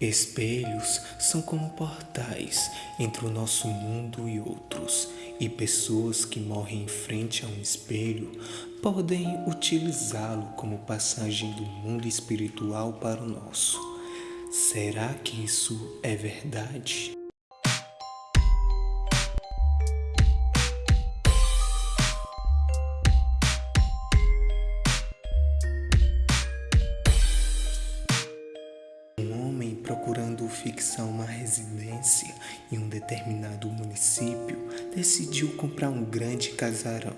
Espelhos são como portais entre o nosso mundo e outros, e pessoas que morrem em frente a um espelho podem utilizá-lo como passagem do mundo espiritual para o nosso. Será que isso é verdade? Procurando fixar uma residência em um determinado município, decidiu comprar um grande casarão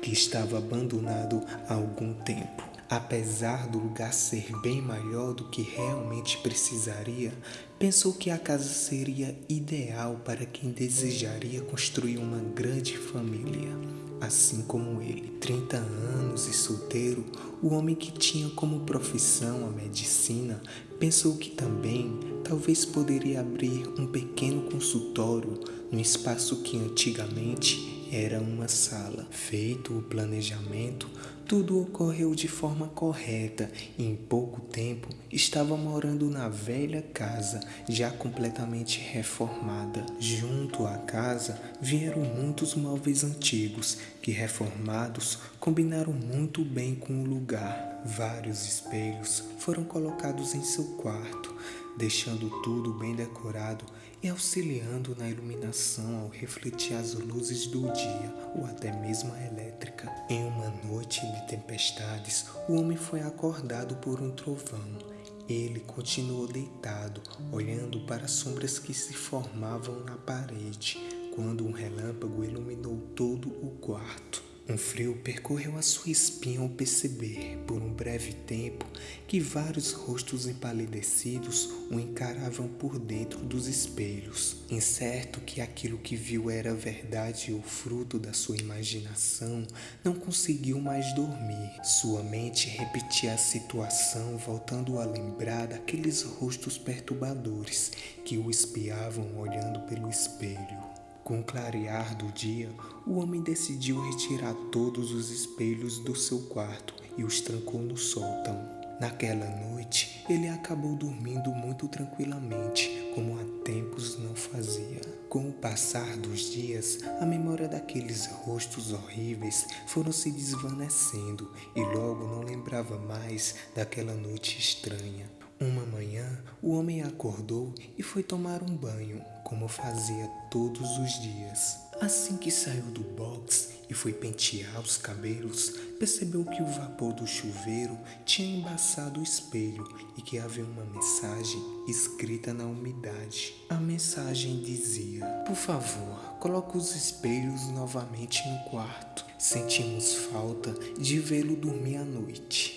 que estava abandonado há algum tempo. Apesar do lugar ser bem maior do que realmente precisaria, pensou que a casa seria ideal para quem desejaria construir uma grande família assim como ele. 30 anos e solteiro, o homem que tinha como profissão a medicina pensou que também talvez poderia abrir um pequeno consultório no espaço que antigamente era uma sala. Feito o planejamento, tudo ocorreu de forma correta e em pouco tempo estava morando na velha casa, já completamente reformada. Junto à casa vieram muitos móveis antigos que, reformados, combinaram muito bem com o lugar. Vários espelhos foram colocados em seu quarto, deixando tudo bem decorado e auxiliando na iluminação ao refletir as luzes do dia ou até mesmo a elétrica. Em uma noite de tempestades, o homem foi acordado por um trovão. Ele continuou deitado, olhando para as sombras que se formavam na parede, quando um relâmpago iluminou todo o quarto. Um frio percorreu a sua espinha ao perceber, por um breve tempo, que vários rostos empalidecidos o encaravam por dentro dos espelhos. Incerto que aquilo que viu era verdade ou fruto da sua imaginação, não conseguiu mais dormir. Sua mente repetia a situação, voltando a lembrar daqueles rostos perturbadores que o espiavam olhando pelo espelho. Com o clarear do dia, o homem decidiu retirar todos os espelhos do seu quarto e os trancou no sótão. Naquela noite, ele acabou dormindo muito tranquilamente, como há tempos não fazia. Com o passar dos dias, a memória daqueles rostos horríveis foram se desvanecendo e logo não lembrava mais daquela noite estranha. O homem acordou e foi tomar um banho, como fazia todos os dias. Assim que saiu do box e foi pentear os cabelos, percebeu que o vapor do chuveiro tinha embaçado o espelho e que havia uma mensagem escrita na umidade. A mensagem dizia: Por favor, coloque os espelhos novamente no quarto. Sentimos falta de vê-lo dormir à noite.